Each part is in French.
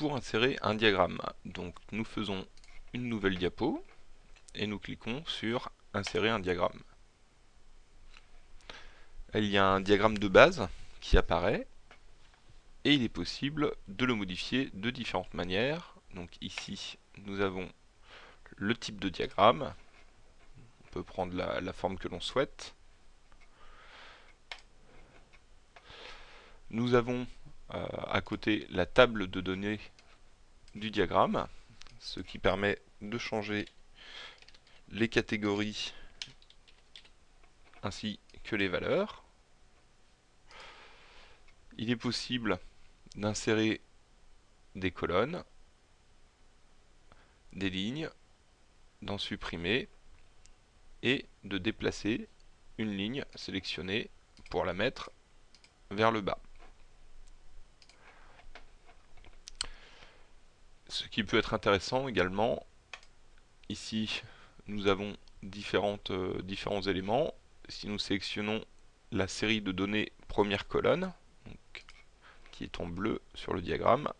pour insérer un diagramme. Donc nous faisons une nouvelle diapo et nous cliquons sur insérer un diagramme. Il y a un diagramme de base qui apparaît et il est possible de le modifier de différentes manières. Donc ici nous avons le type de diagramme, on peut prendre la, forme que l'on souhaite. Nous avons à côté la table de données du diagramme, ce qui permet de changer les catégories ainsi que les valeurs. Il est possible d'insérer des colonnes, des lignes, d'en supprimer et de déplacer une ligne sélectionnée pour la mettre vers le bas. Ce qui peut être intéressant également, ici nous avons euh, différents éléments. Si nous sélectionnons la série de données première colonne, qui est en bleu sur le diagramme,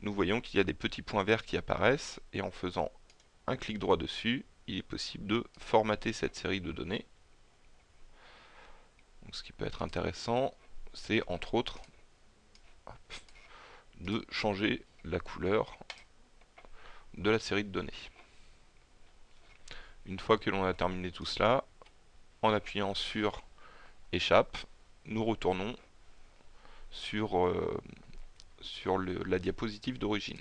nous voyons qu'il y a des petits points verts qui apparaissent et en faisant un clic droit dessus, il est possible de formater cette série de données. ce qui peut être intéressant, c'est entre autres de changer la couleur de la série de données. Une fois que l'on a terminé tout cela, en appuyant sur échappe, nous retournons sur, euh, la diapositive d'origine.